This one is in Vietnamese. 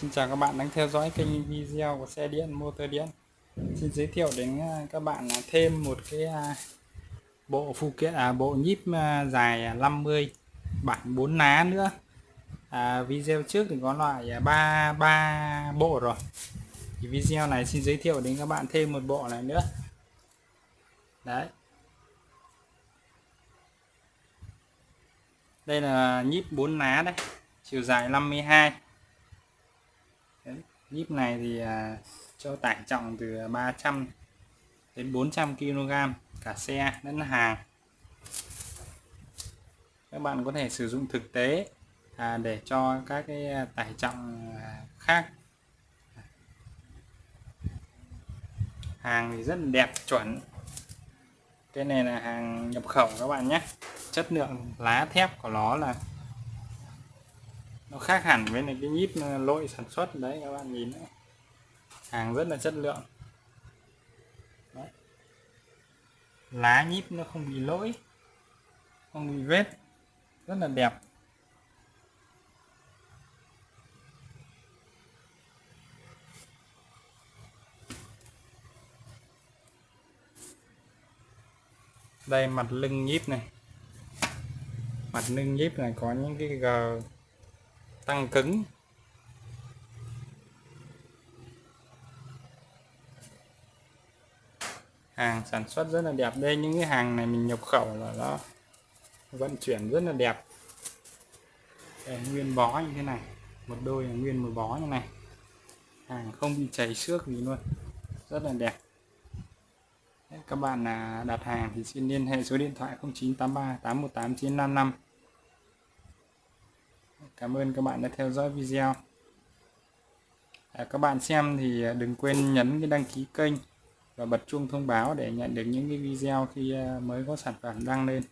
Xin chào các bạn đang theo dõi kênh video của xe điện motor điện. Xin giới thiệu đến à, các bạn thêm một cái à, bộ phụ kiện à, bộ nhíp à, dài 50 bản 4 ná nữa. À, video trước thì có loại 3 3 bộ rồi. Thì video này xin giới thiệu đến các bạn thêm một bộ này nữa. Đấy. Đây là nhíp 4 ná đấy chiều dài 52 Đấy, nhíp này thì à, cho tải trọng từ 300 đến 400 kg cả xe lẫn hàng. Các bạn có thể sử dụng thực tế à, để cho các cái à, tải trọng à, khác. Hàng thì rất là đẹp chuẩn. Cái này là hàng nhập khẩu các bạn nhé. Chất lượng lá thép của nó là nó khác hẳn với này, cái nhíp lỗi sản xuất. Đấy, các bạn nhìn đấy. hàng rất là chất lượng. Đấy. lá nhíp nó không bị lỗi, không bị vết. Rất là đẹp. Đây, mặt lưng nhíp này. Mặt lưng nhíp này có những cái gờ tăng cứng. Hàng sản xuất rất là đẹp. Đây những cái hàng này mình nhập khẩu là nó vận chuyển rất là đẹp. Đây, nguyên bó như thế này. Một đôi là nguyên một bó như này. Hàng không bị chảy xước gì luôn. Rất là đẹp. Các bạn là đặt hàng thì xin liên hệ số điện thoại 0983 818 955 Cảm ơn các bạn đã theo dõi video. À, các bạn xem thì à, đừng quên nhấn cái đăng ký kênh và bật chuông thông báo để nhận được những cái video khi à, mới có sản phẩm đăng lên.